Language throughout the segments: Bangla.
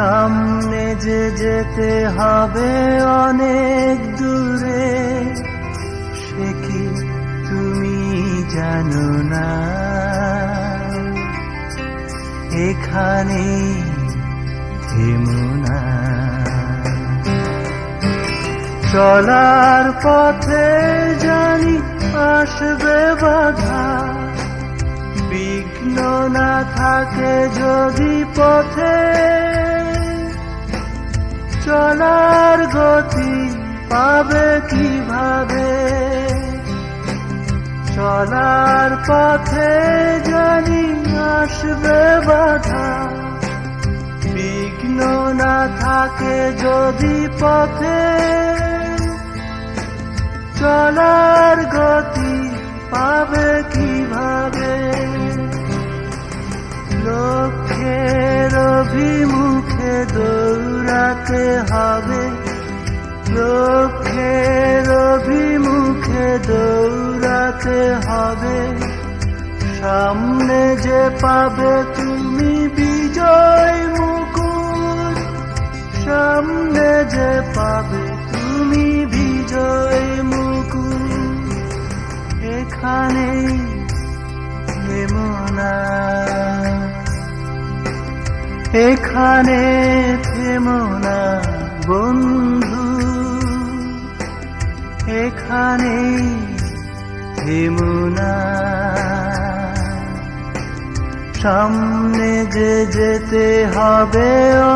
সামনে যে যেতে হবে অনেক দূরে, সে কি তুমি জানো না? এখানে থেমো না। চলার পথে জানি আসবে বাধা, বিঘ্ন না থাকে যদি পথে। চলার গতি পাবে কীভাবে? চলার পথে জানি আসবে বাধা। বিঘ্ন না থাকে যদি পথে। চলার গতি পাবে কীভাবে? লক্ষ্যের অভিমুখে দৌড়াতে হবে। লক্ষ্যের অভিমুখে দৌড়াতে হবে। সামনে যে পাবে তুমি বিজয় মুকুট। সামনে যে পাবে তুমি বিজয় মুকুট। এখানে এখানে থেমনা বন্ধু। এখানে থেমনা সামনে যে যেতে হবে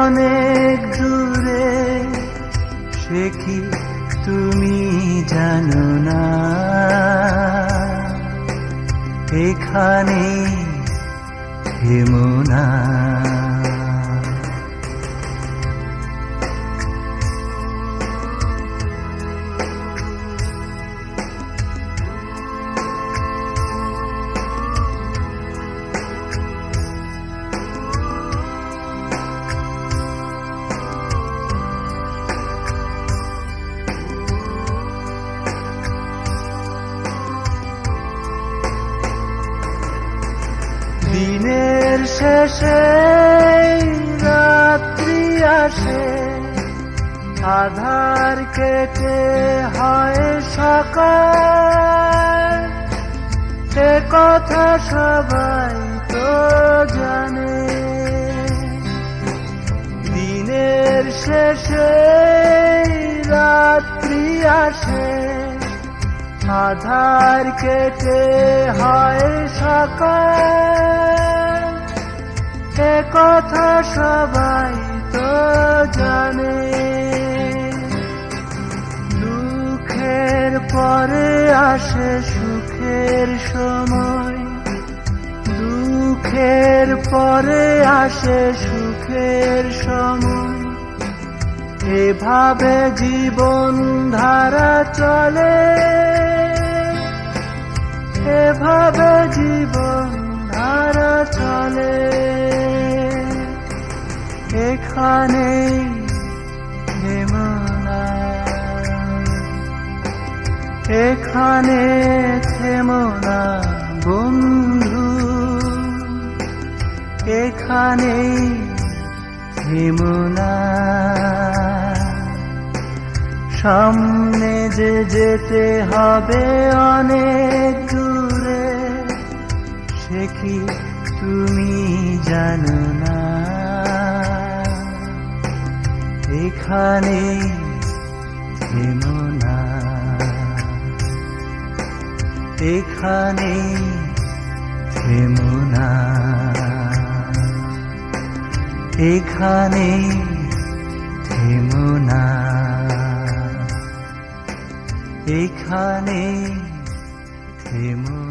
অনেক দূরে, সে কি তুমি জানো না? এখানে হেমনা আধার কেটে হয় সকাল। সে কথা সবাই তো জানে। দিনের শেষে রাত্রি আসে। আধার কেটে হয় সকাল। এ কথা সবাই তো জানে। দুঃখের পরে আসে সুখের সময়। দুঃখের পরে আসে সুখের সময়। এভাবে জীবন ধারা চলে। এভাবে জীবন ধারা চলে। এখানে এখানে থেমনা বন্ধু। এখানে থেমনা সামনে যে যেতে হবে অনেক দূরে, সে কি তুমি জানো না? এখানে থেমো সেখানে থেমো না এখানে থেমো না এখানে থেমো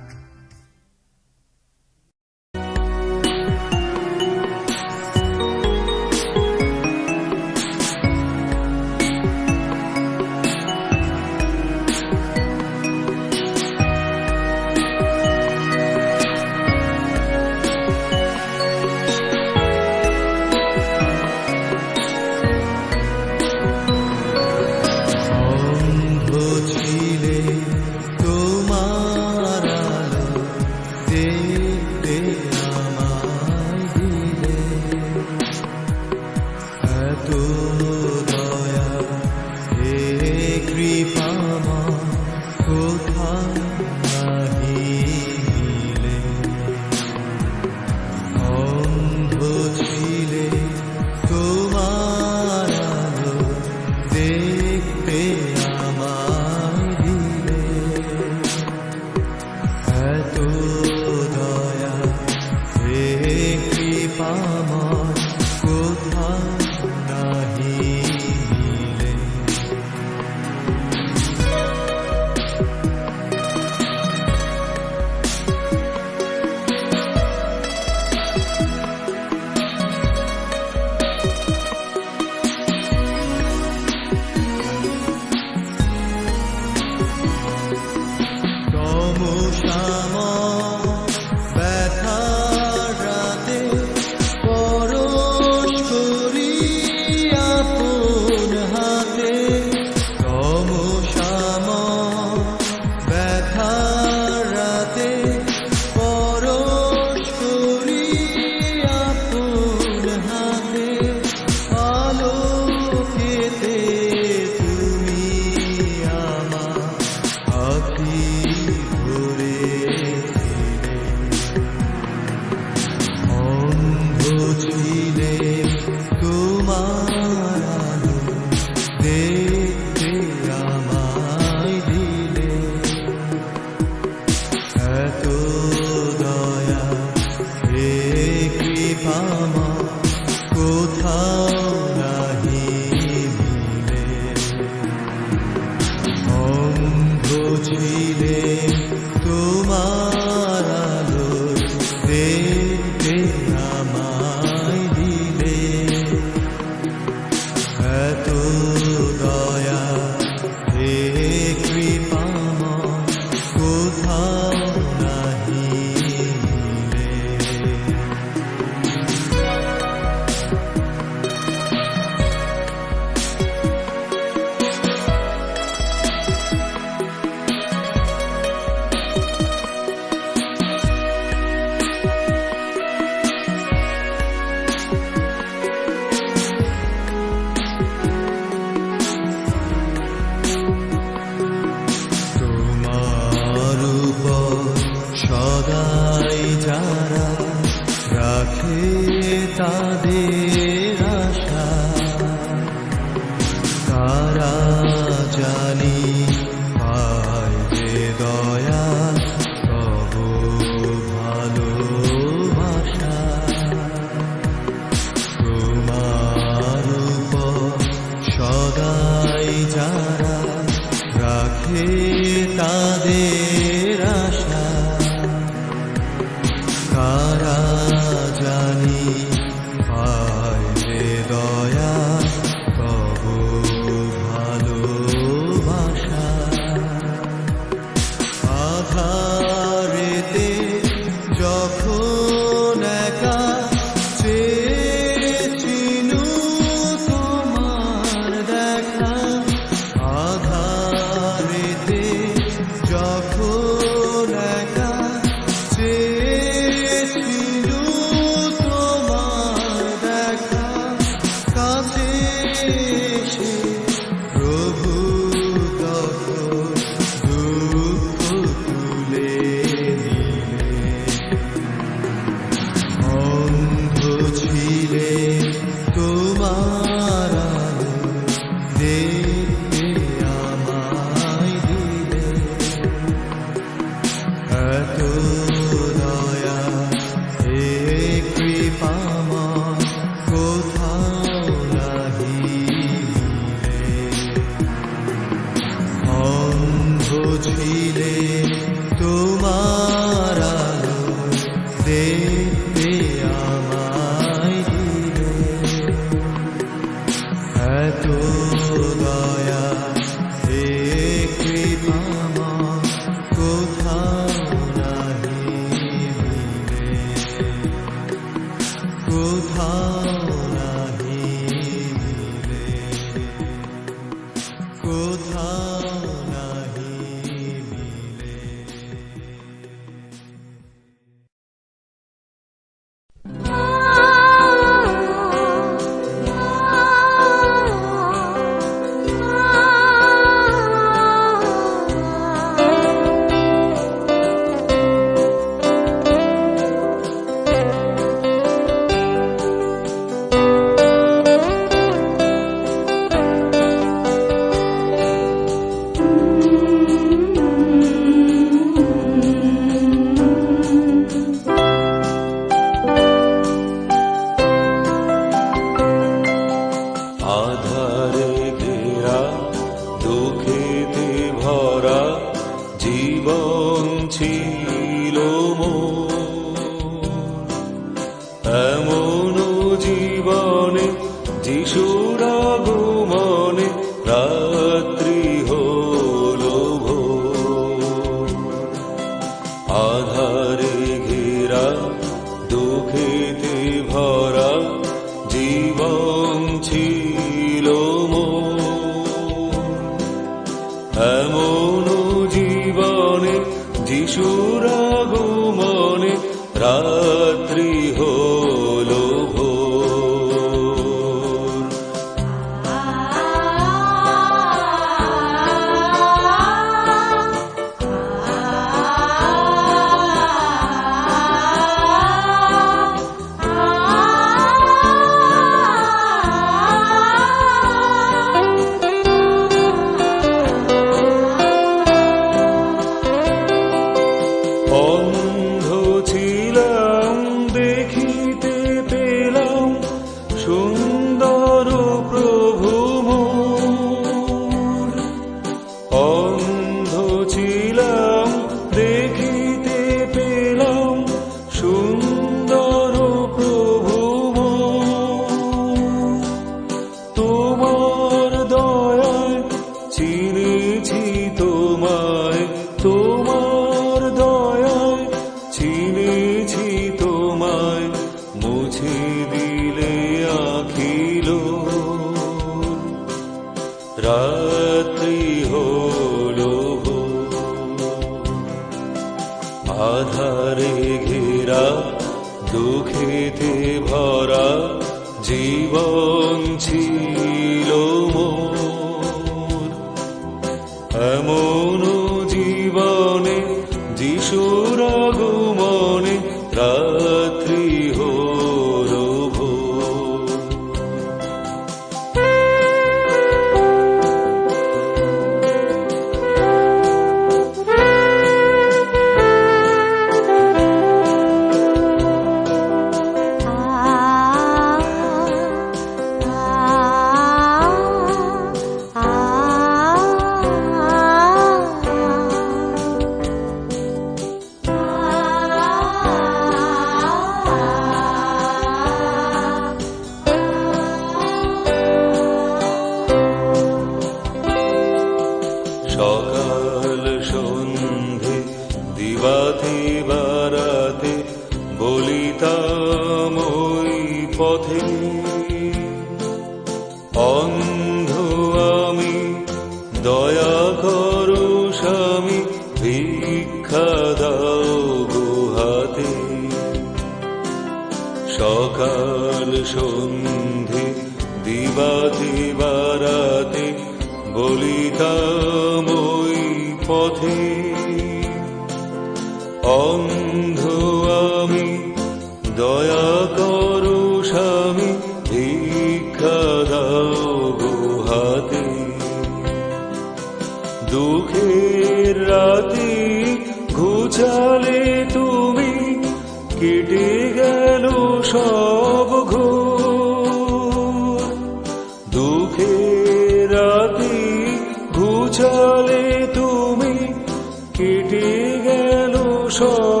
错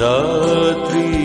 রাত্রি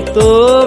bonito.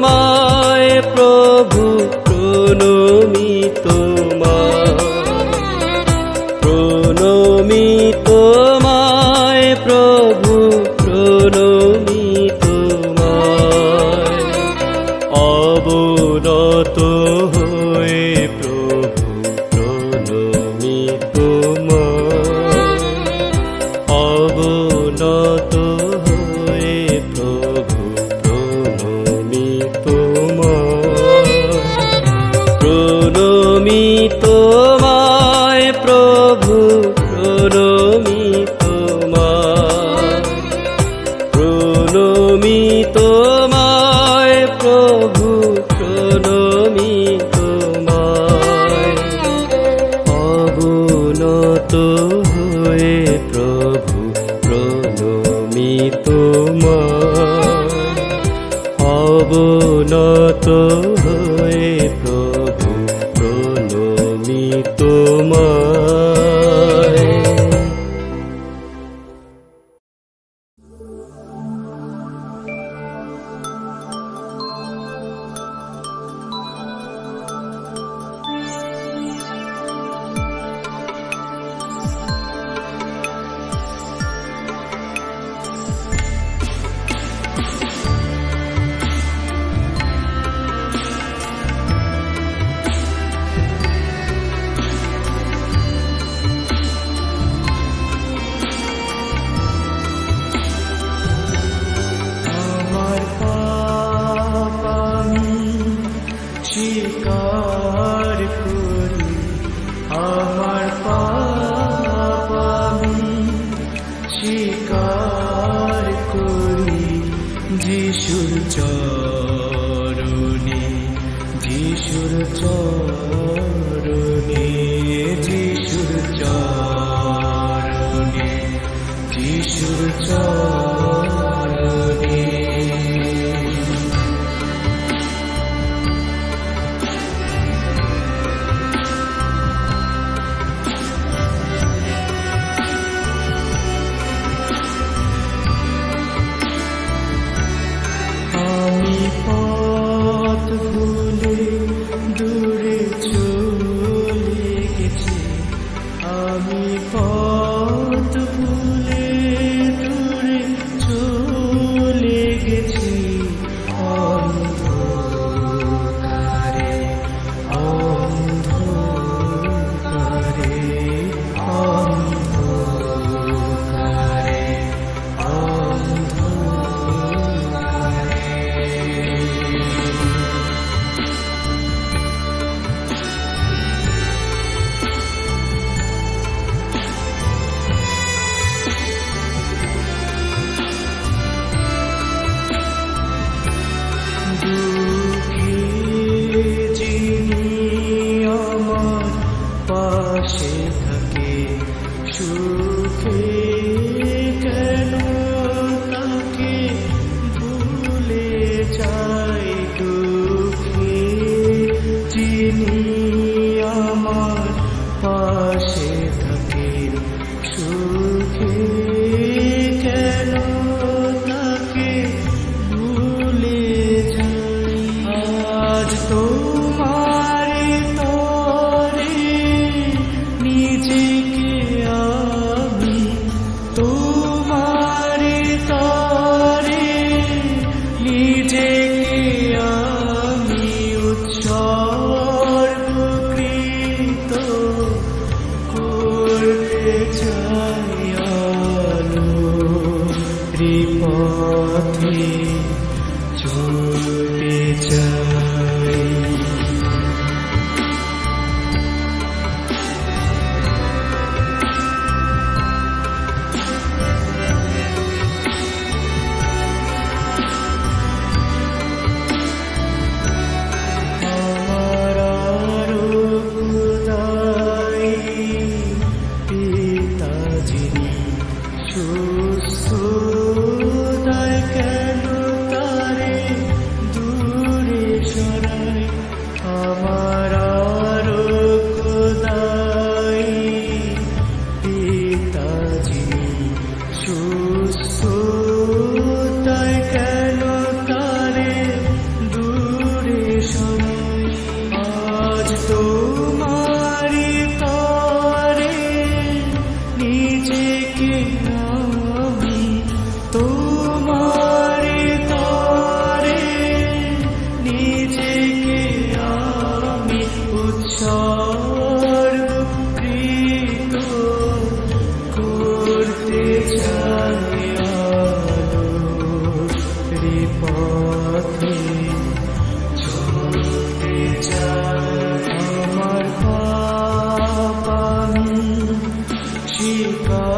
চলতে চাই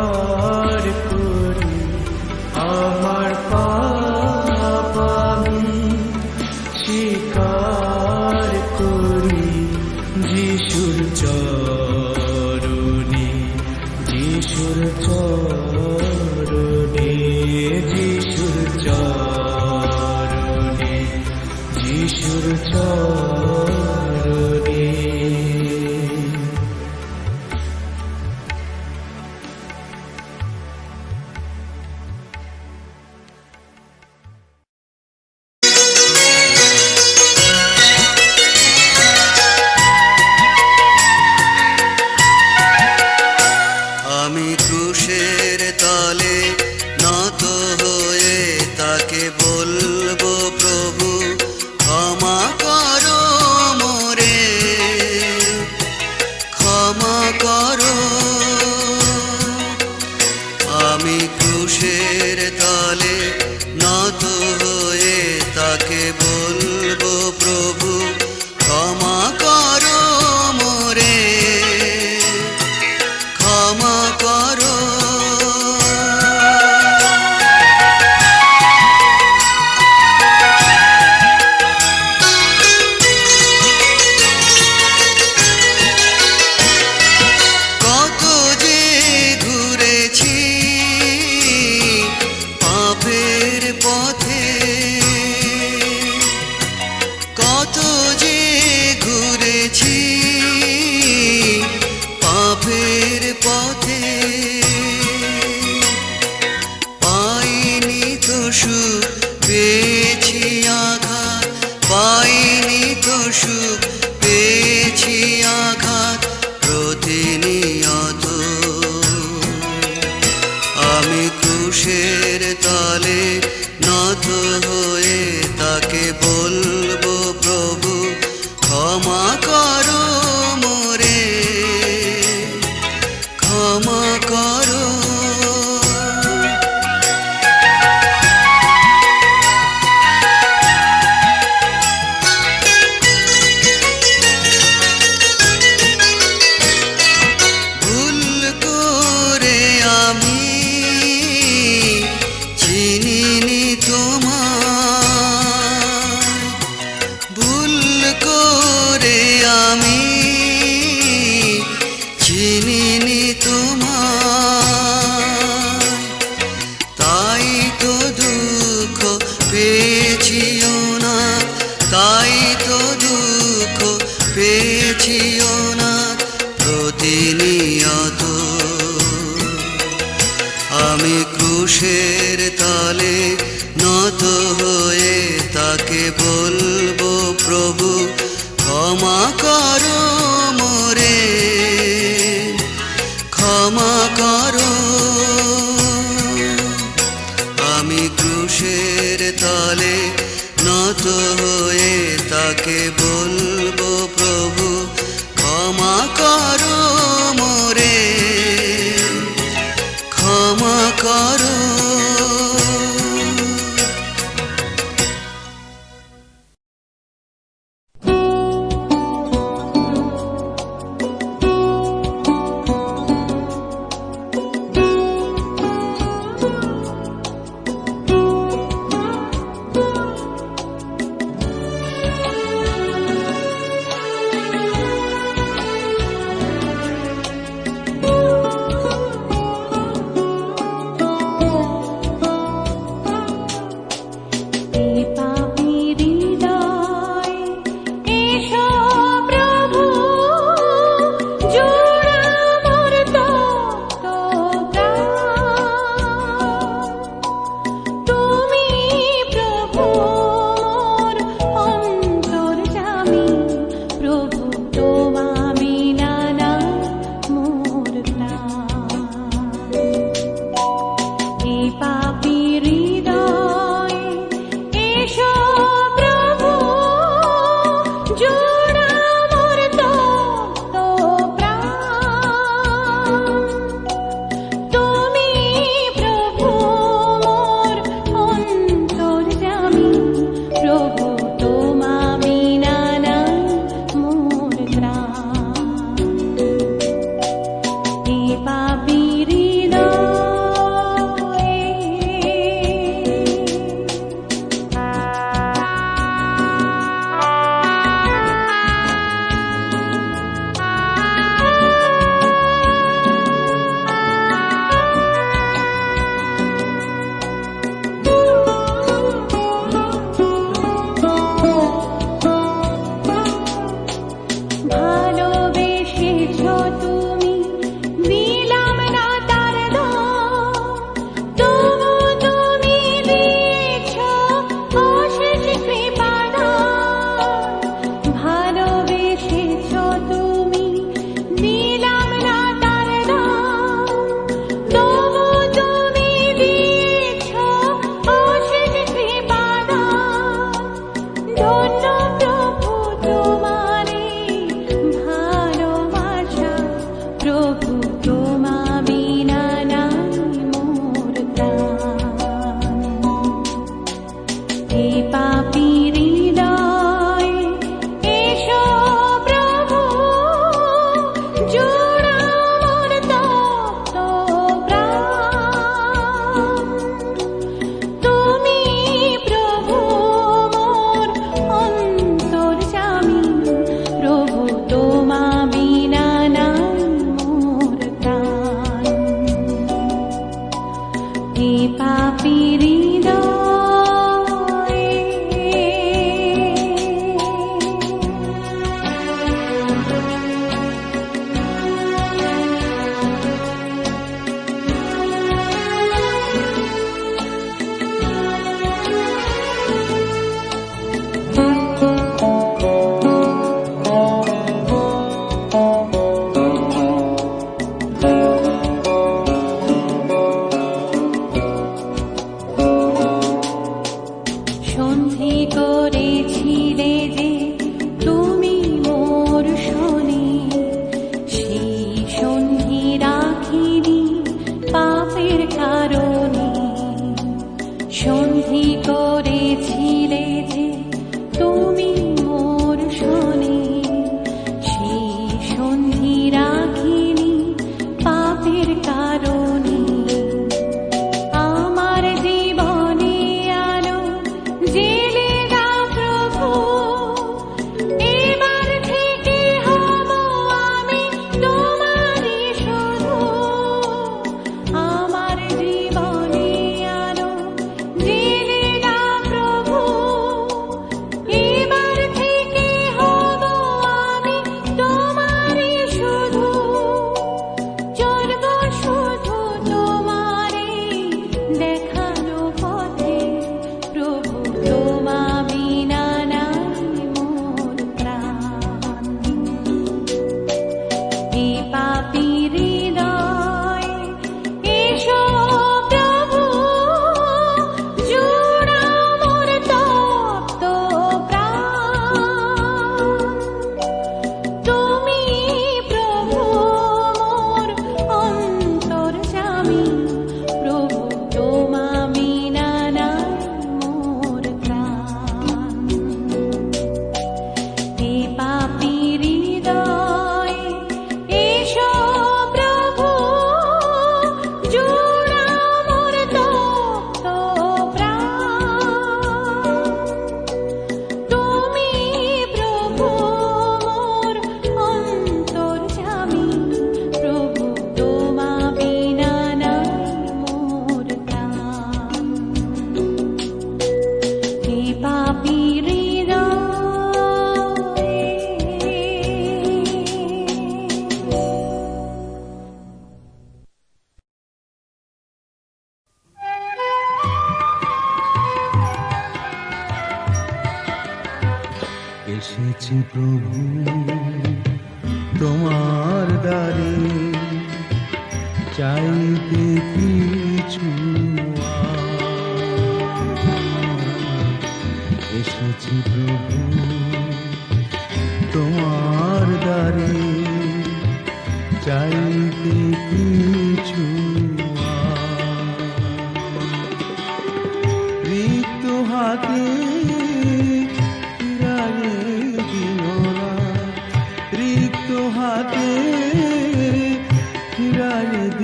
Oh. তাই তো দুঃখ পেয়েছিও না প্রতিনিয়ত। আমি ক্রুশের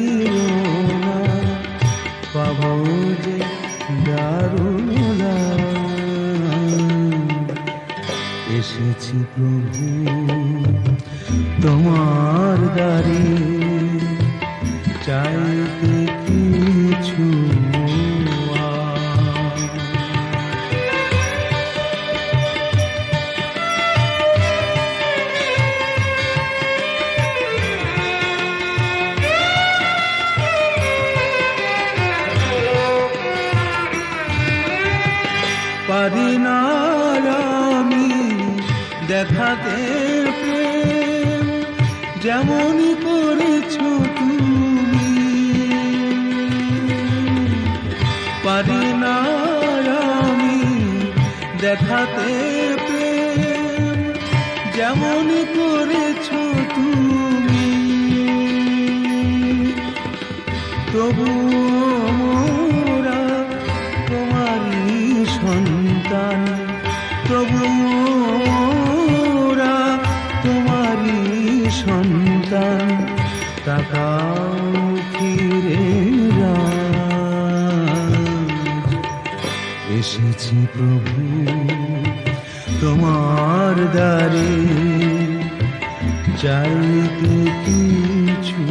দিও না পাবো যে দারুণ এসেছি প্রভু তোমার দাঁড়িয়ে চাই I'm Amun প্রভু তোমার দারে চাইতে কিছু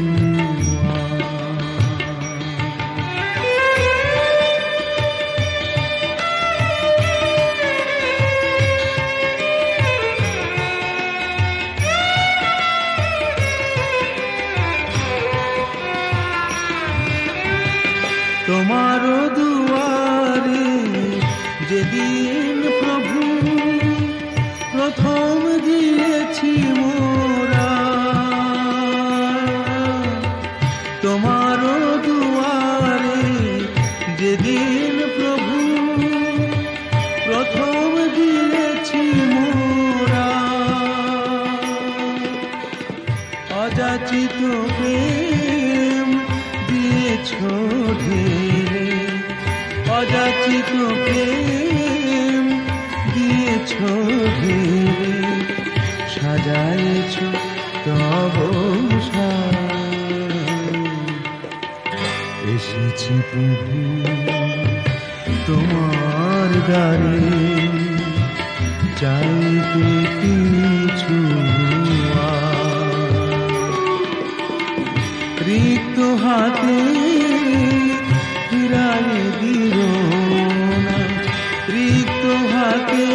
হাতে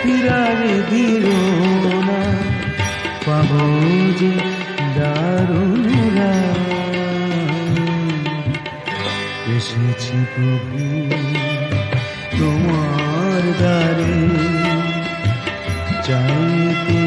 ফিরার দিল না পাব যে দারুণরা। এসেছি প্রভু তোমার দ্বারে চাইতে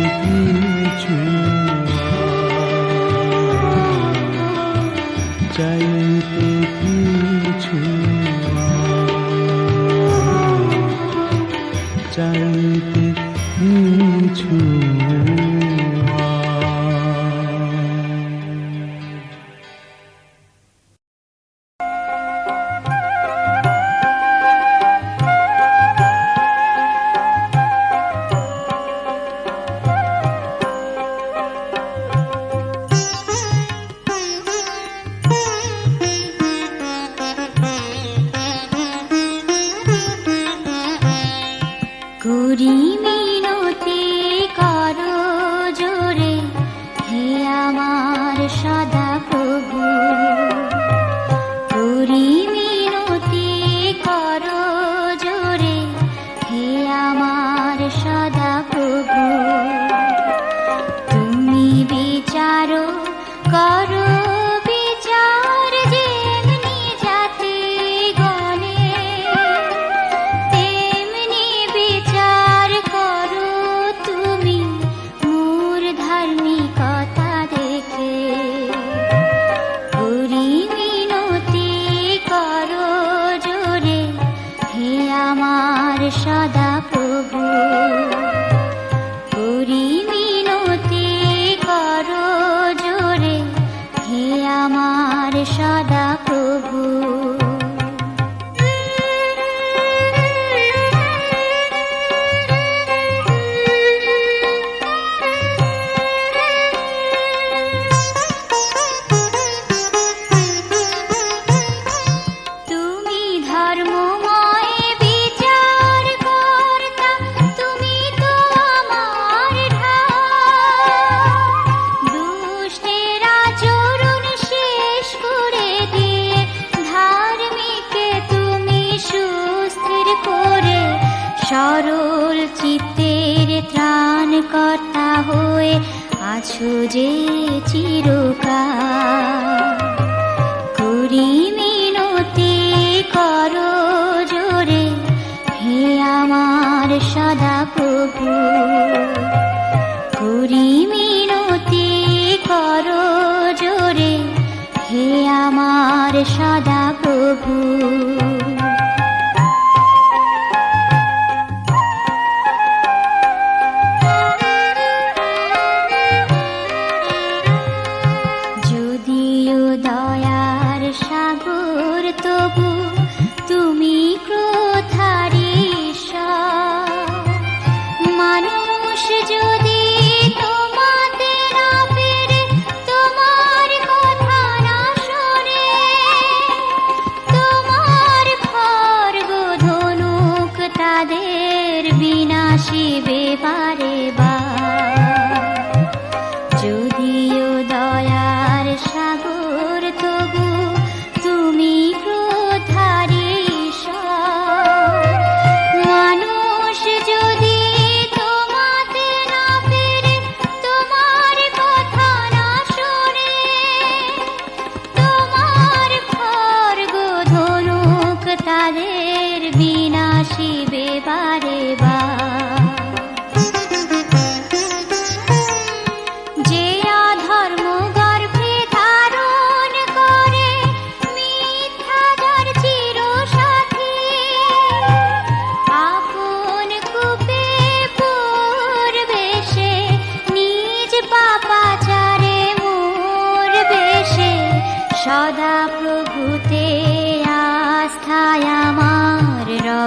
to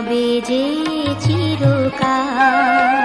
রবে যে চিরকাল।